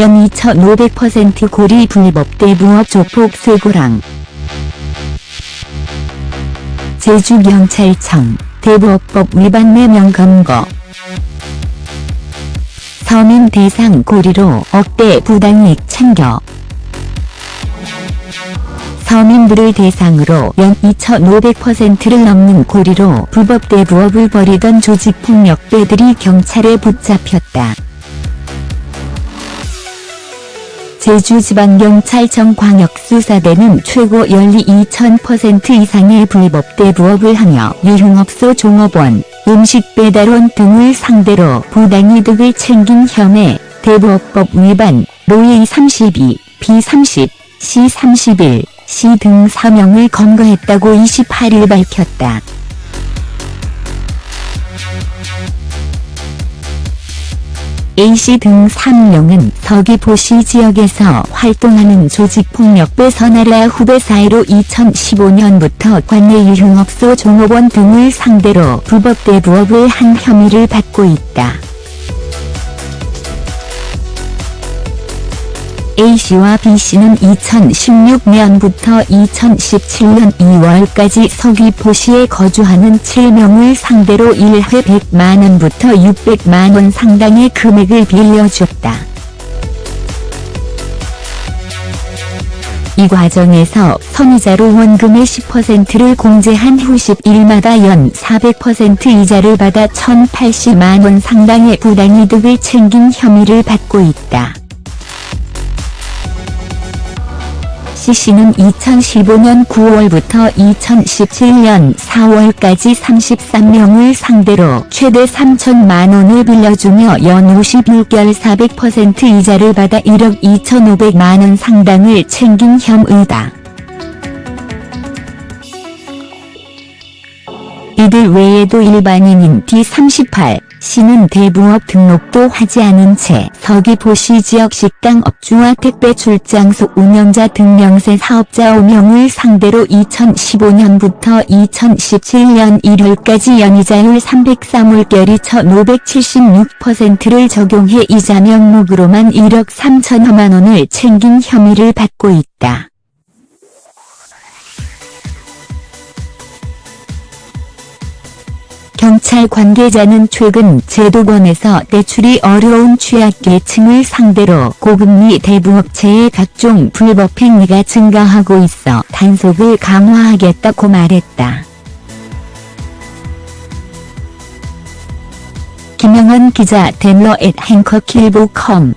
연 2500% 고리 불법 대부업 조폭 쇠고랑. 제주경찰청 대부업법 위반 매명 검거. 서민 대상 고리로 억대 부당이익 챙겨. 서민들을 대상으로 연 2,500%를 넘는 고리로 불법 대부업을 벌이던 조직폭력배들이 경찰에 붙잡혔다. 제주지방경찰청 광역수사대는 최고 연리 2,000% 이상의 불법 대부업을 하며 유흥업소 종업원, 음식 배달원 등을 상대로 부당이득을 챙긴 혐의, 대부업법 위반, 로이 32, B30, C31, C 등 사명을 검거했다고 28일 밝혔다. A씨 등 3명은 서귀포시 지역에서 활동하는 조직폭력배 선아라 후배 사이로 2015년부터 관내 유흥업소 종업원 등을 상대로 불법 대부업을 한 혐의를 받고 있다. A씨와 B씨는 2016년부터 2017년 2월까지 서귀포시에 거주하는 7명을 상대로 1회 100만원부터 600만원 상당의 금액을 빌려줬다. 이 과정에서 선의자로 원금의 10%를 공제한 후 10일마다 연 400% 이자를 받아 1080만원 상당의 부당이득을 챙긴 혐의를 받고 있다. C씨는 2015년 9월부터 2017년 4월까지 33명을 상대로 최대 3천만원을 빌려주며 연 51개월 400% 이자를 받아 1억 2,500만원 상당을 챙긴 혐의다. 이들 외에도 일반인인 D38, 씨는 대부업 등록도 하지 않은 채 서귀포시 지역 식당 업주와 택배 출장소 운영자 등 명세 사업자 5명을 상대로 2015년부터 2017년 1월까지 연이자율 303월결이 1576%를 적용해 이자 명목으로만 1억 3천여만 원을 챙긴 혐의를 받고 있다. 경찰 관계자는 최근 제도권에서 대출이 어려운 취약계층을 상대로 고금리 대부업체의 각종 불법 행위가 증가하고 있어 단속을 강화하겠다고 말했다. 김영은 기자 덴러 앳 행커 킬보컴